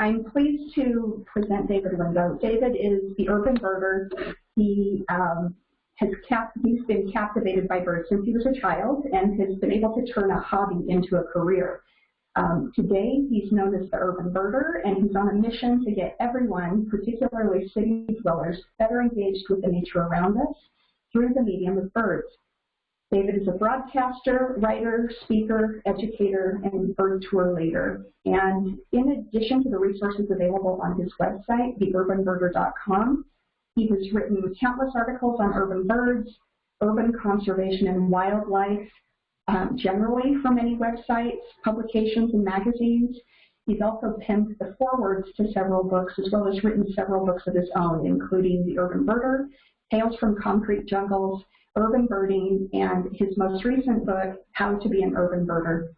I'm pleased to present David Lindo. David is the urban birder. He um, has cap he's been captivated by birds since he was a child and has been able to turn a hobby into a career. Um, today, he's known as the urban birder, and he's on a mission to get everyone, particularly city dwellers, better engaged with the nature around us through the medium of birds. David is a broadcaster, writer, speaker, educator, and bird tour leader. And in addition to the resources available on his website, theurbanbirder.com, he has written countless articles on urban birds, urban conservation and wildlife, um, generally for many websites, publications, and magazines. He's also penned the forewords to several books, as well as written several books of his own, including The Urban Birder, Tales from Concrete Jungles, Urban Birding, and his most recent book, How to Be an Urban Birder.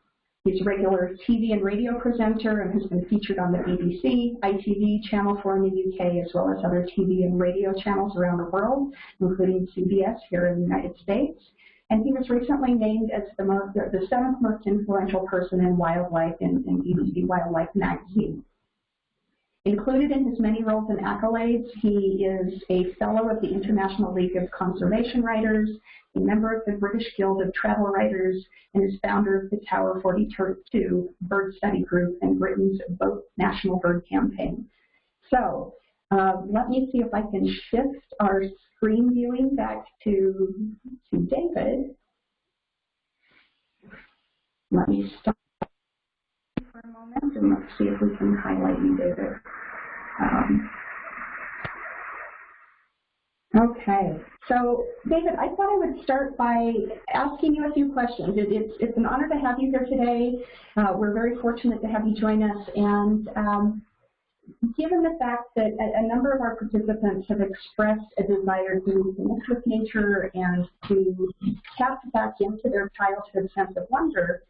He's a regular TV and radio presenter and has been featured on the BBC, ITV, Channel 4 in the UK, as well as other TV and radio channels around the world, including CBS here in the United States. And he was recently named as the, most, the seventh most influential person in wildlife in, in BBC Wildlife magazine. Included in his many roles and accolades, he is a fellow of the International League of Conservation Writers, a member of the British Guild of Travel Writers, and is founder of the Tower 42 Bird Study Group and Britain's Vote National Bird Campaign. So uh, let me see if I can shift our screen viewing back to, to David. Let me stop for a moment and let's see if we can highlight you, David. Um, okay, so David, I thought I would start by asking you a few questions. It, it's, it's an honor to have you here today. Uh, we're very fortunate to have you join us, and um, given the fact that a, a, number of our participants have expressed a desire to connect with nature and to tap back into their childhood sense of wonder,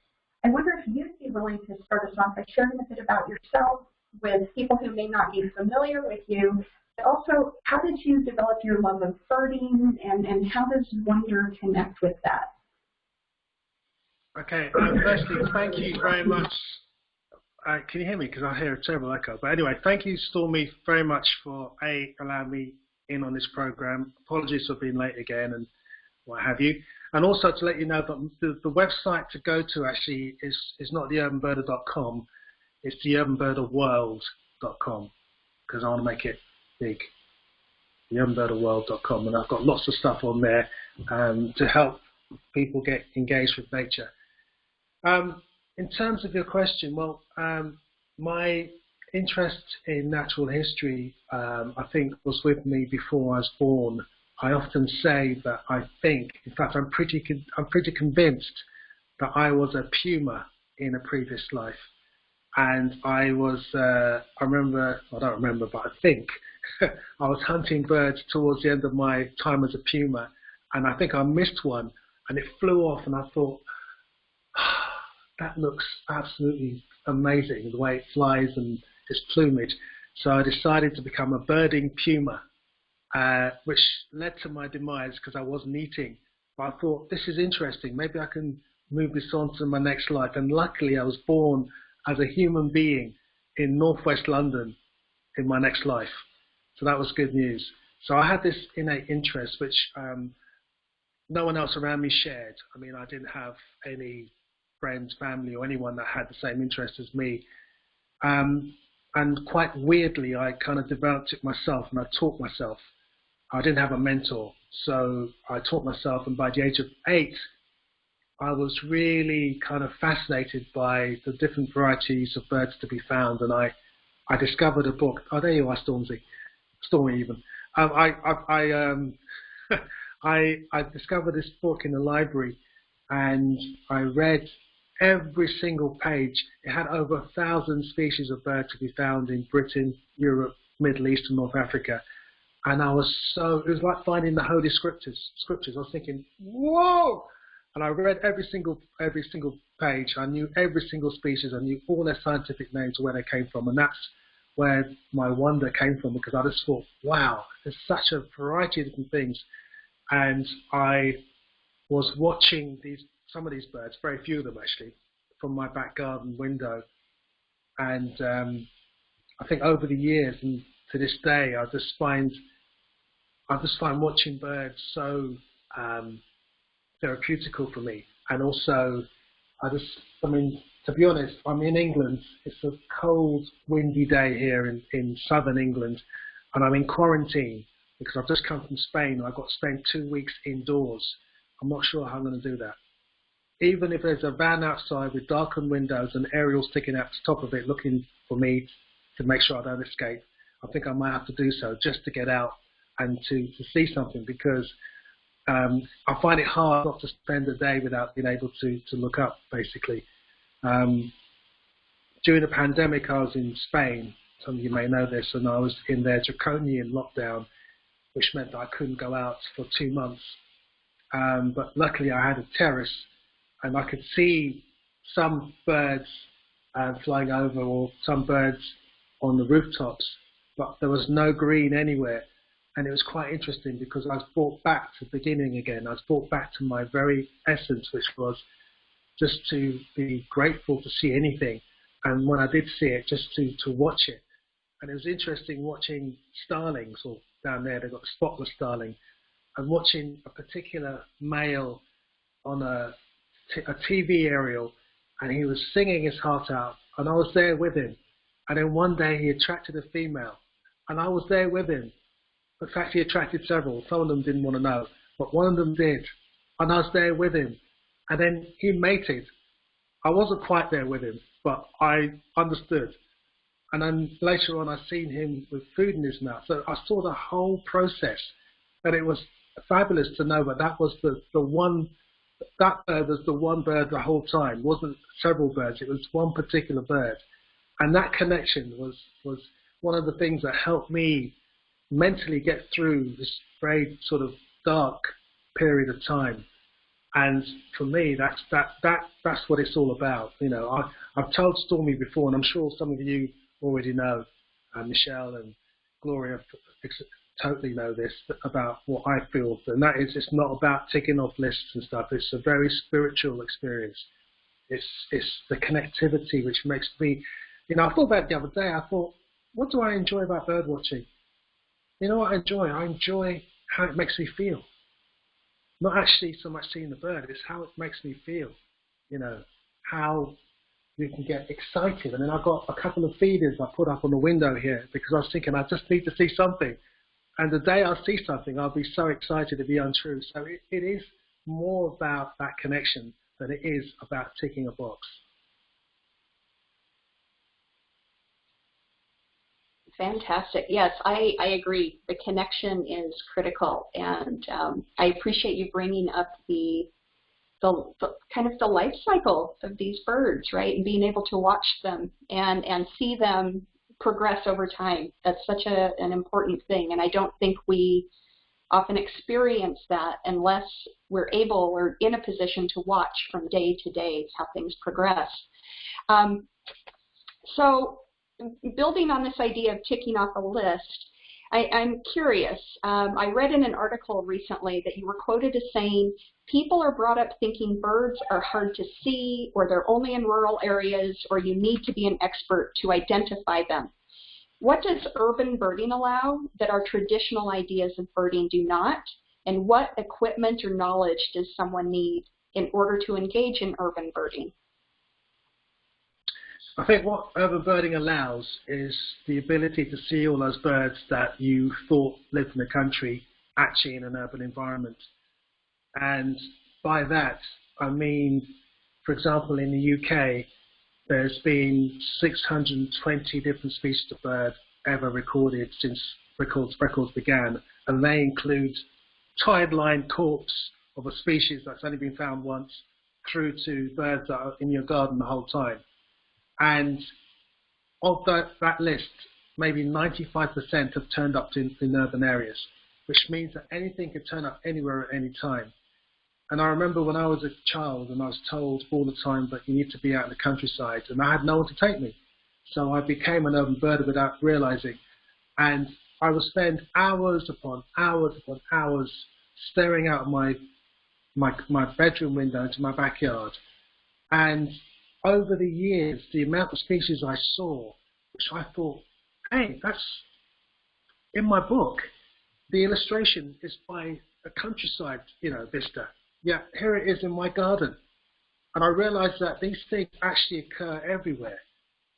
I wonder if you'd be willing to start us off by sharing a bit about yourself with people who may not be familiar with you, but also how did you develop your love of birding and, and how does wonder connect with that? Okay, um, firstly, thank you very much. Uh, can you hear me? Because I hear a terrible echo. But anyway, thank you, Stormy, very much for A, allowing me in on this program. Apologies for being late again and what have you. And also to let you know that the, the website to go to actually is, is not theurbanbirder.com, it's theurbanbirderworld.com because I want to make it big. Theurbanbirderworld.com and I've got lots of stuff on there um, to help people get engaged with nature. Um, in terms of your question, well, um, my interest in natural history, um, I think, was with me before I was born. I often say that I think, in fact, I'm pretty, I'm pretty convinced that I was a puma in a previous life. And I was, uh, I remember, I don't remember, but I think I was hunting birds towards the end of my time as a puma. And I think I missed one and it flew off and I thought, that looks absolutely amazing, the way it flies and its plumage. So I decided to become a birding puma uh, which led to my demise because I wasn't eating. But I thought, this is interesting. Maybe I can move this on to my next life. And luckily, I was born as a human being in northwest London in my next life. So that was good news. So I had this innate interest, which um, no one else around me shared. I mean, I didn't have any friends, family, or anyone that had the same interest as me. Um, and quite weirdly, I kind of developed it myself, and I taught myself. I didn't have a mentor, so I taught myself, and by the age of eight, I was really kind of fascinated by the different varieties of birds to be found, and I, I discovered a book. Oh, there you are, Stormzy, Stormy even. Um, I, I, I, um, I, I discovered this book in the library, and I read every single page. It had over a thousand species of birds to be found in Britain, Europe, Middle East, and North Africa and I was so it was like finding the holy scriptures. Scriptures. I was thinking, whoa! And I read every single every single page. I knew every single species. I knew all their scientific names, where they came from, and that's where my wonder came from because I just thought, wow, there's such a variety of different things. And I was watching these some of these birds, very few of them actually, from my back garden window, and um, I think over the years and to this day, I just find I just find watching birds so um, therapeutical for me, and also I just I mean to be honest, I'm in England. It's a cold, windy day here in, in southern England, and I'm in quarantine because I've just come from Spain. and I've got to spend two weeks indoors. I'm not sure how I'm going to do that. Even if there's a van outside with darkened windows and aerials sticking out the top of it looking for me to make sure I don't escape, I think I might have to do so just to get out and to, to see something because um, I find it hard not to spend a day without being able to, to look up, basically. Um, during the pandemic, I was in Spain. Some of you may know this, and I was in their draconian lockdown, which meant that I couldn't go out for two months. Um, but luckily, I had a terrace, and I could see some birds uh, flying over, or some birds on the rooftops, but there was no green anywhere. And it was quite interesting because I was brought back to the beginning again. I was brought back to my very essence, which was just to be grateful to see anything. And when I did see it, just to, to watch it. And it was interesting watching starlings, or down there, they've got spotless starling, and watching a particular male on a, a TV aerial, and he was singing his heart out, and I was there with him. And then one day he attracted a female, and I was there with him. Fact, he attracted several. Some of them didn't want to know, but one of them did. And I was there with him. And then he mated. I wasn't quite there with him, but I understood. And then later on, I seen him with food in his mouth. So I saw the whole process, and it was fabulous to know that that was the, the one, that bird was the one bird the whole time. It wasn't several birds. It was one particular bird. And that connection was, was one of the things that helped me mentally get through this very sort of dark period of time and for me, that's that that that's what it's all about. You know, I, I've told Stormy before, and I'm sure some of you already know. Uh, Michelle and Gloria totally know this about what I feel, and that is it's not about ticking off lists and stuff. It's a very spiritual experience. It's it's the connectivity which makes me, you know, I thought about the other day. I thought, what do I enjoy about bird watching? You know what I enjoy? I enjoy how it makes me feel not actually so much seeing the bird, it's how it makes me feel. You know, how you can get excited. And then I've got a couple of feeders I put up on the window here because I was thinking I just need to see something. And the day I see something, I'll be so excited to be untrue. So it, it is more about that connection than it is about ticking a box. Fantastic. Yes, I, I agree. The connection is critical, and um, I appreciate you bringing up the, the, the kind of the life cycle of these birds, right, and being able to watch them and and see them progress over time. That's such a, an important thing, and I don't think we often experience that unless we're able or in a position to watch from day to day how things progress. Um, so building on this idea of ticking off a list, I, am curious. Um, I read in an article recently that you were quoted as saying, people are brought up thinking birds are hard to see, or they're only in rural areas, or you need to be an expert to identify them. What does urban birding allow that our traditional ideas of birding do not? And what equipment or knowledge does someone need in order to engage in urban birding? I think what urban birding allows is the ability to see all those birds that you thought lived in the country actually in an urban environment. And by that, I mean, for example, in the UK, there's been 620 different species of bird ever recorded since records, records began, and they include tide line corpse of a species that's only been found once through to birds that are in your garden the whole time. And of that, that list, maybe 95% have turned up in, in urban areas, which means that anything could turn up anywhere at any time. And I remember when I was a child and I was told all the time that you need to be out in the countryside, and I had no one to take me. So I became an urban birder without realizing. And I would spend hours upon hours upon hours staring out my my my bedroom window into my backyard. And over the years, the amount of species I saw, which I thought hey, that's in my book. The illustration is by a countryside, you know, vista. Yeah, here it is in my garden. And I realized that these things actually occur everywhere.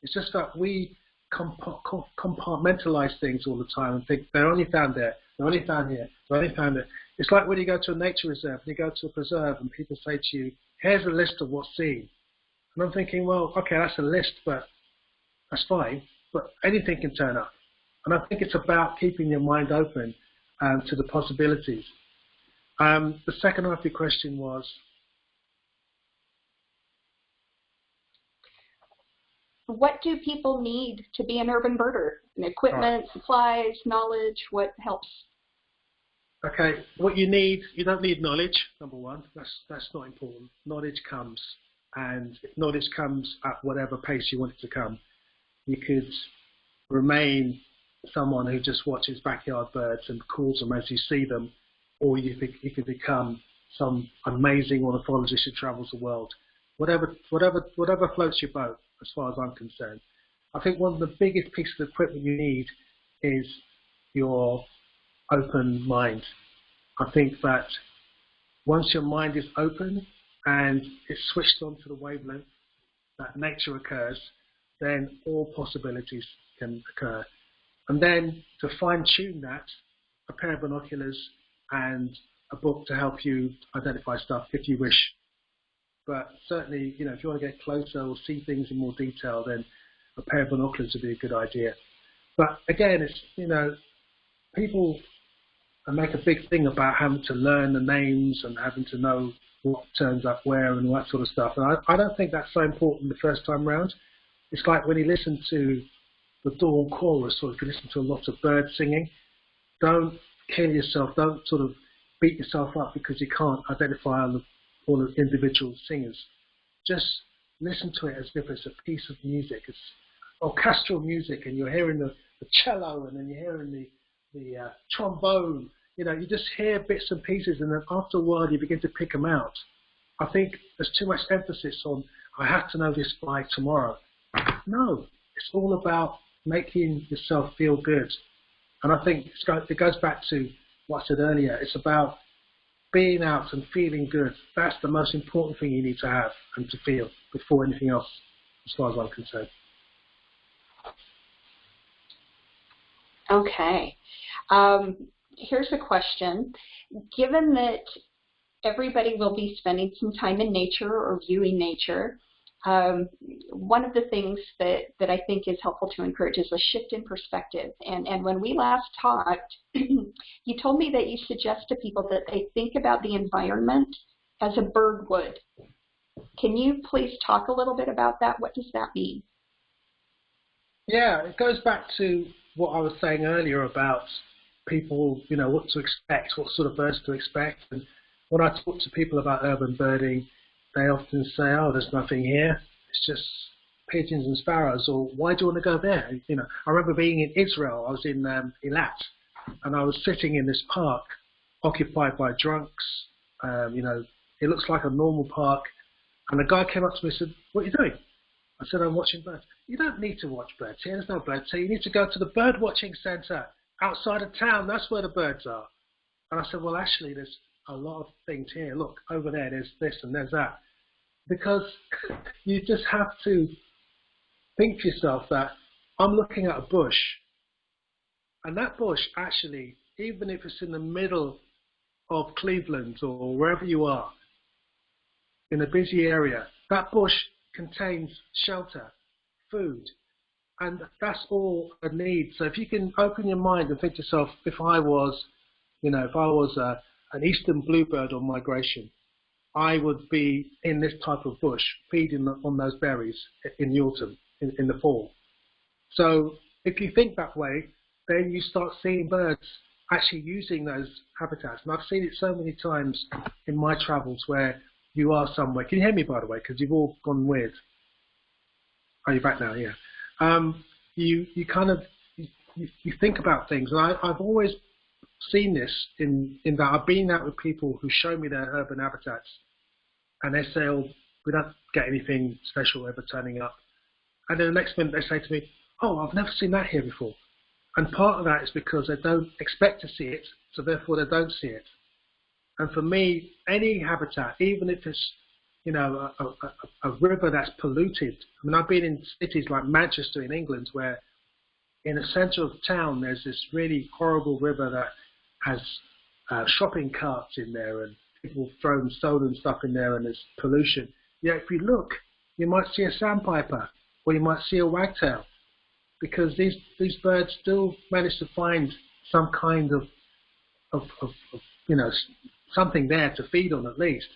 It's just that we compartmentalize things all the time and think they're only found there, they're only found here, they're only found there. It's like when you go to a nature reserve and you go to a preserve and people say to you, here's a list of what's seen. And I'm thinking, well, okay, that's a list, but that's fine, but anything can turn up. And I think it's about keeping your mind open um, to the possibilities. Um, the second half of your question was, what do people need to be an urban birder? Equipment, right. supplies, knowledge, what helps? Okay, what you need, you don't need knowledge, number one. That's, that's not important. Knowledge comes, and if knowledge comes at whatever pace you want it to come, you could remain someone who just watches backyard birds and calls them as you see them, or you, think you could become some amazing ornithologist who travels the world. Whatever, whatever, whatever floats your boat as far as I'm concerned. I think one of the biggest pieces of equipment you need is your open mind. I think that once your mind is open and it's switched on to the wavelength that nature occurs, then all possibilities can occur. And then to fine tune that, a pair of binoculars and a book to help you identify stuff if you wish but certainly, you know, if you want to get closer or see things in more detail, then a pair of binoculars would be a good idea. But again, it's you know, people make a big thing about having to learn the names and having to know what turns up where and all that sort of stuff. And I, I don't think that's so important the first time round. It's like when you listen to the dawn chorus or if you listen to a lot of birds singing, don't kill yourself, don't sort of beat yourself up because you can't identify all the all the individual singers. Just listen to it as if it's a piece of music. It's orchestral music, and you're hearing the, the cello, and then you're hearing the the uh, trombone. You know, you just hear bits and pieces, and then after a while, you begin to pick them out. I think there's too much emphasis on I have to know this by tomorrow. No, it's all about making yourself feel good. And I think it goes back to what I said earlier. It's about being out and feeling good, that's the most important thing you need to have and to feel before anything else, as far as I'm concerned. Okay. Um, here's a question. Given that everybody will be spending some time in nature or viewing nature, um, one of the things that, that I think is helpful to encourage is a shift in perspective. And, and when we last talked, you told me that you suggest to people that they think about the environment as a bird would. Can you please talk a little bit about that? What does that mean? Yeah, it goes back to what I was saying earlier about people, you know, what to expect, what sort of birds to expect. And when I talk to people about urban birding, they often say, "Oh, there's nothing here. It's just pigeons and sparrows." Or why do you want to go there? You know, I remember being in Israel. I was in um, Eilat, and I was sitting in this park occupied by drunks. Um, you know, it looks like a normal park. And a guy came up to me and said, "What are you doing?" I said, "I'm watching birds." You don't need to watch birds here. There's no birds here. You need to go to the bird watching centre outside of town. That's where the birds are. And I said, "Well, actually, there's a lot of things here. Look over there. There's this and there's that." because you just have to think to yourself that I'm looking at a bush, and that bush actually, even if it's in the middle of Cleveland or wherever you are, in a busy area, that bush contains shelter, food, and that's all a need. So if you can open your mind and think to yourself, if I was, you know, if I was a, an eastern bluebird on migration, I would be in this type of bush feeding on those berries in the autumn, in, in the fall. So if you think that way, then you start seeing birds actually using those habitats. And I've seen it so many times in my travels where you are somewhere. Can you hear me, by the way? Because you've all gone weird. Are you back now? Yeah. Um, you you kind of you, you think about things, and I, I've always seen this in in that I've been out with people who show me their urban habitats, and they say, "Oh, we don't get anything special ever turning up," and then the next minute they say to me, "Oh, I've never seen that here before." And part of that is because they don't expect to see it, so therefore they don't see it. And for me, any habitat, even if it's you know a, a, a river that's polluted. I mean, I've been in cities like Manchester in England where in the centre of town there's this really horrible river that has uh, shopping carts in there and people throwing stolen stuff in there and there's pollution. Yeah, if you look, you might see a sandpiper or you might see a wagtail because these these birds still manage to find some kind of of, of, of you know something there to feed on at least.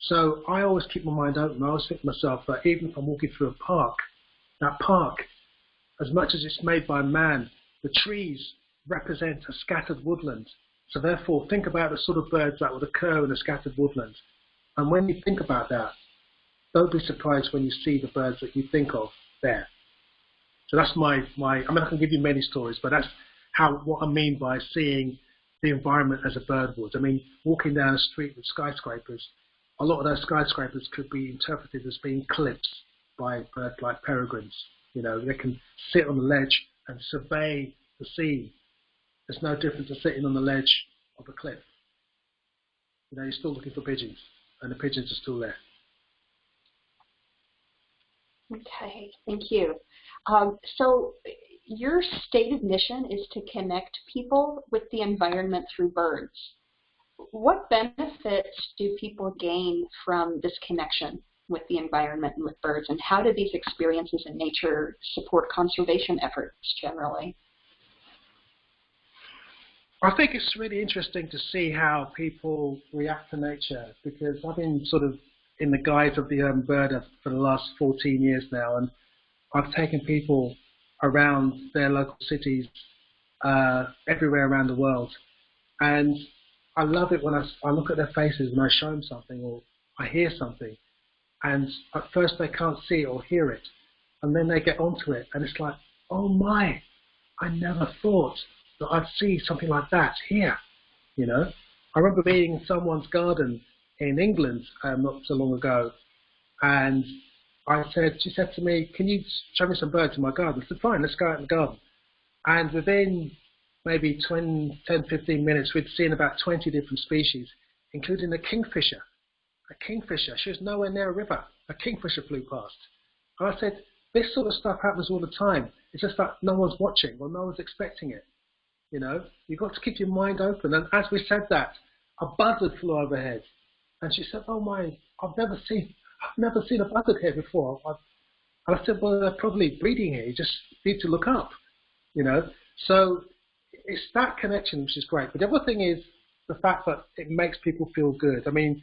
So I always keep my mind open. I always think to myself that even if I'm walking through a park, that park, as much as it's made by man, the trees represent a scattered woodland. So therefore, think about the sort of birds that would occur in a scattered woodland. And when you think about that, don't be surprised when you see the birds that you think of there. So that's my, my I mean, I can give you many stories, but that's how what I mean by seeing the environment as a bird would. I mean, walking down a street with skyscrapers, a lot of those skyscrapers could be interpreted as being cliffs by birds like peregrines. You know, they can sit on the ledge and survey the sea. It's no different to sitting on the ledge of a cliff. You know, you're still looking for pigeons, and the pigeons are still there. Okay, thank you. Um, so your stated mission is to connect people with the environment through birds. What benefits do people gain from this connection with the environment and with birds, and how do these experiences in nature support conservation efforts generally? I think it's really interesting to see how people react to nature because I've been sort of in the guise of the urban birder for the last 14 years now, and I've taken people around their local cities uh, everywhere around the world. And I love it when I, I look at their faces and I show them something or I hear something. And at first they can't see or hear it. And then they get onto it and it's like, oh my, I never thought that I'd see something like that here. You know, I remember being in someone's garden in England um, not so long ago, and I said, she said to me, can you show me some birds in my garden? I said, fine, let's go out in the garden. And within maybe 20, 10, 15 minutes, we'd seen about 20 different species, including a kingfisher. A kingfisher. She was nowhere near a river. A kingfisher flew past. And I said, this sort of stuff happens all the time. It's just that no one's watching or no one's expecting it. You know, you've got to keep your mind open. And as we said that, a buzzard flew overhead. And she said, oh my, I've never seen I've never seen a buzzard here before. I, I said, well, they're probably breeding here. You just need to look up, you know. So it's that connection which is great. But the other thing is the fact that it makes people feel good. I mean,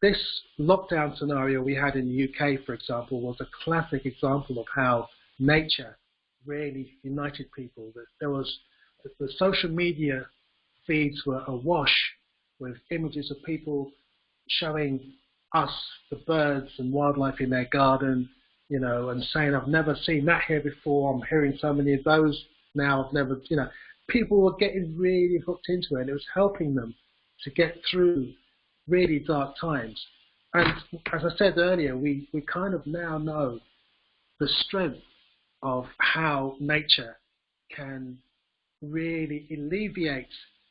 this lockdown scenario we had in the UK, for example, was a classic example of how nature really united people. That there was the social media feeds were awash with images of people showing us, the birds and wildlife in their garden, you know, and saying, I've never seen that here before, I'm hearing so many of those now, I've never, you know, people were getting really hooked into it and it was helping them to get through really dark times. And as I said earlier, we, we kind of now know the strength of how nature can really alleviate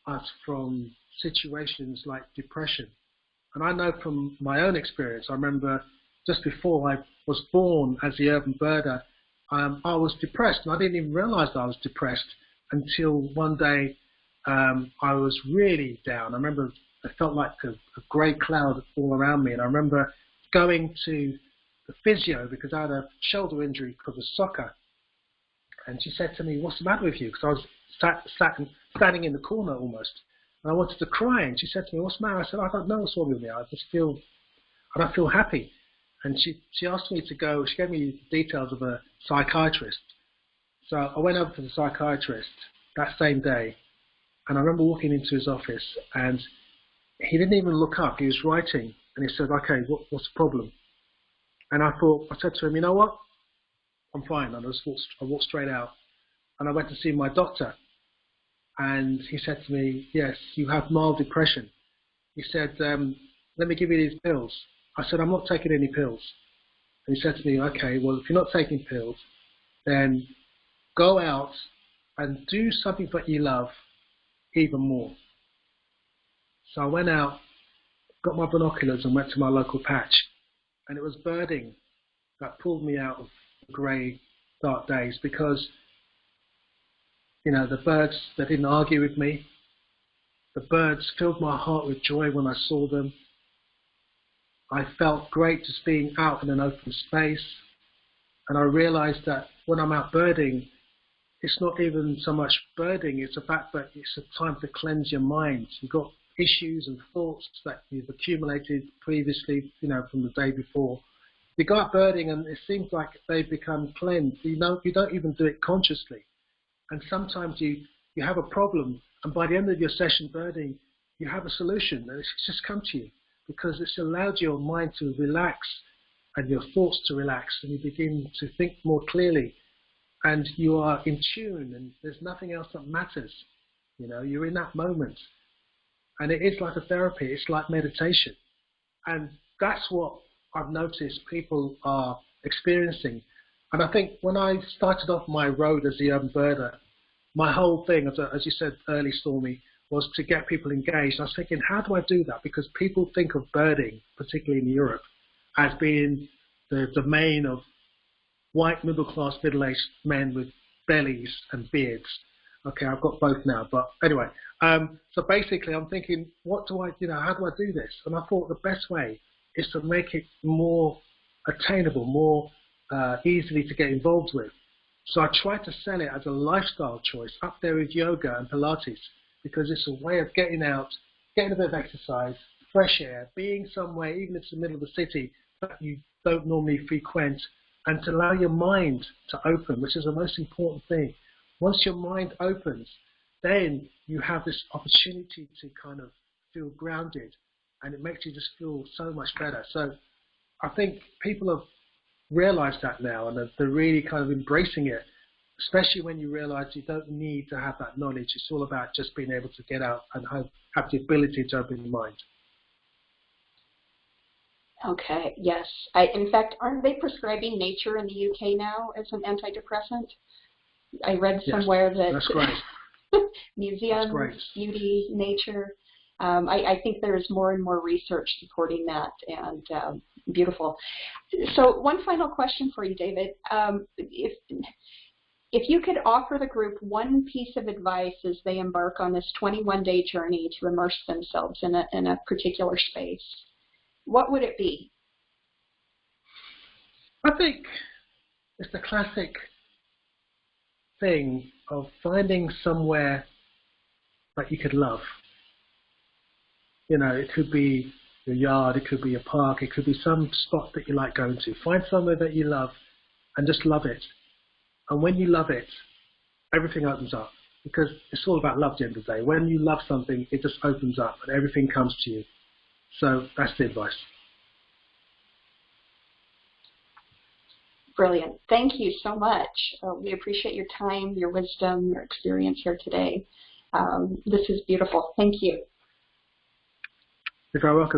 us from situations like depression and I know from my own experience, I remember just before I was born as the urban birder, um, I was depressed, and I didn't even realize I was depressed until one day um, I was really down. I remember I felt like a, a grey cloud all around me, and I remember going to the physio because I had a shoulder injury because of soccer. And she said to me, "What's the matter with you?" Because I was sat, sat, standing in the corner almost. And I wanted to cry, and she said to me, "What's the matter?" I said, "I don't know what's wrong with me. I just feel, I don't feel happy." And she she asked me to go. She gave me details of a psychiatrist. So I went over to the psychiatrist that same day, and I remember walking into his office, and he didn't even look up. He was writing, and he said, "Okay, what, what's the problem?" And I thought, I said to him, "You know what? I'm fine." And I just walked, I walked straight out, and I went to see my doctor and he said to me, yes, you have mild depression. He said, um, let me give you these pills. I said, I'm not taking any pills. And he said to me, okay, well, if you're not taking pills, then go out and do something that you love even more. So I went out, got my binoculars and went to my local patch. And it was birding that pulled me out of the grey, dark days because, you know, the birds, they didn't argue with me. The birds filled my heart with joy when I saw them. I felt great just being out in an open space. And I realized that when I'm out birding, it's not even so much birding, it's the fact that it's a time to cleanse your mind. You've got issues and thoughts that you've accumulated previously, you know, from the day before. You go out birding and it seems like they become cleansed. You know, you don't even do it consciously. And sometimes you, you have a problem and by the end of your session birding, you have a solution and it's just come to you because it's allowed your mind to relax and your thoughts to relax and you begin to think more clearly and you are in tune and there's nothing else that matters. You know, you're in that moment. And it is like a therapy, it's like meditation. And that's what I've noticed people are experiencing. And I think when I started off my road as a urban birder, my whole thing, as, as you said early, Stormy, was to get people engaged. I was thinking, how do I do that? Because people think of birding, particularly in Europe, as being the domain of white middle class middle aged men with bellies and beards. Okay, I've got both now, but anyway. Um, so basically, I'm thinking, what do I, you know, how do I do this? And I thought the best way is to make it more attainable, more uh, easily to get involved with. So I tried to sell it as a lifestyle choice up there with yoga and Pilates because it's a way of getting out, getting a bit of exercise, fresh air, being somewhere, even if it's the middle of the city, that you don't normally frequent, and to allow your mind to open, which is the most important thing. Once your mind opens, then you have this opportunity to kind of feel grounded, and it makes you just feel so much better. So I think people have realized that now, and they're really kind of embracing it especially when you realize you don't need to have that knowledge. It's all about just being able to get out and have, have the ability to open your mind. Okay, yes. I, in fact, aren't they prescribing nature in the UK now as an antidepressant? I read Yes, somewhere that That's great. museums, great. beauty, nature. Um, I, I think there's more and more research supporting that, and um, beautiful. So, one final question for you, David. Um, if if you could offer the group one piece of advice as they embark on this 21-day journey to immerse themselves in a in a particular space, what would it be? I think it's the classic thing of finding somewhere that you could love. You know, it could be your yard, it could be a park, it could be some spot that you like going to. Find somewhere that you love and just love it. And when you love it, everything opens up because it's all about love at the end of the day. When you love something, it just opens up and everything comes to you. So that's the advice. Brilliant. Thank you so much. Uh, we appreciate your time, your wisdom, your experience here today. Um, this is beautiful. Thank you. You're very welcome.